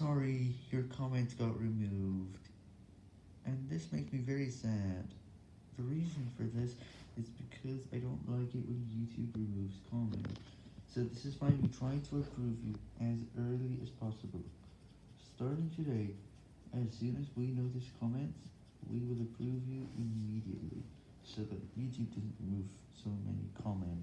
sorry, your comments got removed. And this makes me very sad. The reason for this is because I don't like it when YouTube removes comments. So this is why we try to approve you as early as possible. Starting today, as soon as we notice comments, we will approve you immediately, so that YouTube doesn't remove so many comments.